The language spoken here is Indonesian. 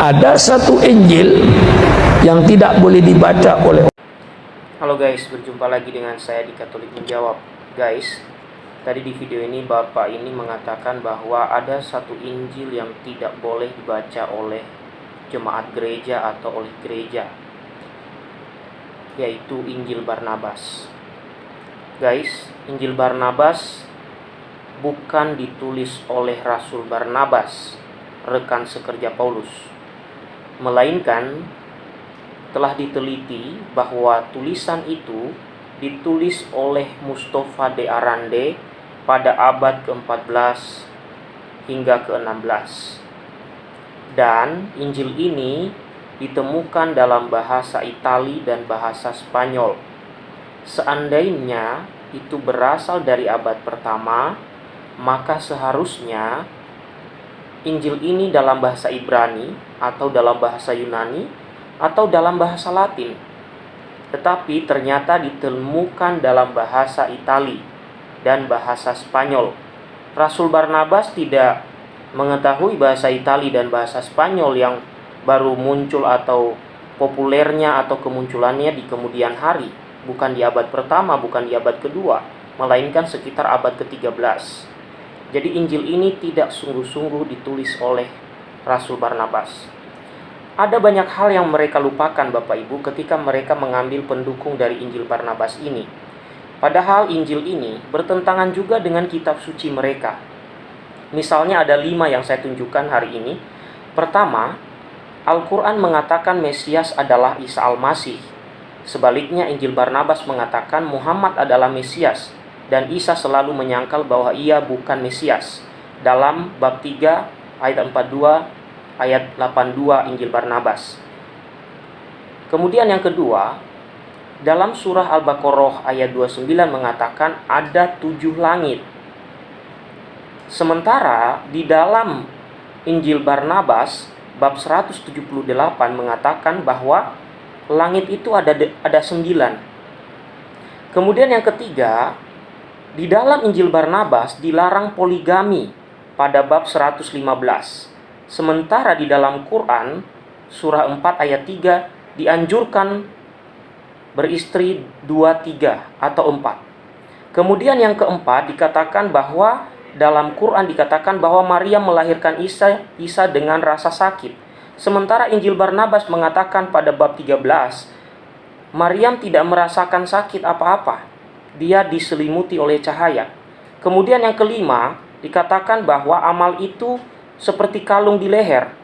ada satu Injil yang tidak boleh dibaca oleh Halo guys, berjumpa lagi dengan saya di Katolik Menjawab. Guys, tadi di video ini Bapak ini mengatakan bahwa ada satu Injil yang tidak boleh dibaca oleh jemaat gereja atau oleh gereja Yaitu Injil Barnabas. Guys, Injil Barnabas bukan ditulis oleh Rasul Barnabas, rekan sekerja Paulus melainkan telah diteliti bahwa tulisan itu ditulis oleh Mustafa de Arande pada abad ke-14 hingga ke-16. Dan Injil ini ditemukan dalam bahasa Itali dan bahasa Spanyol. Seandainya itu berasal dari abad pertama, maka seharusnya Injil ini dalam bahasa Ibrani atau dalam bahasa Yunani atau dalam bahasa Latin. Tetapi ternyata ditemukan dalam bahasa Itali dan bahasa Spanyol. Rasul Barnabas tidak mengetahui bahasa Itali dan bahasa Spanyol yang baru muncul atau populernya atau kemunculannya di kemudian hari, bukan di abad pertama, bukan di abad kedua, melainkan sekitar abad ke-13. Jadi Injil ini tidak sungguh-sungguh ditulis oleh Rasul Barnabas. Ada banyak hal yang mereka lupakan Bapak Ibu ketika mereka mengambil pendukung dari Injil Barnabas ini. Padahal Injil ini bertentangan juga dengan kitab suci mereka. Misalnya ada lima yang saya tunjukkan hari ini. Pertama, Al-Quran mengatakan Mesias adalah Isa Al-Masih. Sebaliknya Injil Barnabas mengatakan Muhammad adalah Mesias dan Isa selalu menyangkal bahwa ia bukan Mesias. Dalam bab 3 ayat 42 ayat 82 Injil Barnabas. Kemudian yang kedua, dalam surah Al-Baqarah ayat 29 mengatakan ada tujuh langit. Sementara di dalam Injil Barnabas bab 178 mengatakan bahwa langit itu ada ada sembilan. Kemudian yang ketiga, di dalam Injil Barnabas dilarang poligami pada bab 115. Sementara di dalam Quran surah 4 ayat 3 dianjurkan beristri 2 3 atau 4. Kemudian yang keempat dikatakan bahwa dalam Quran dikatakan bahwa Maria melahirkan Isa Isa dengan rasa sakit. Sementara Injil Barnabas mengatakan pada bab 13 Maryam tidak merasakan sakit apa-apa dia diselimuti oleh cahaya. Kemudian yang kelima, dikatakan bahwa amal itu seperti kalung di leher.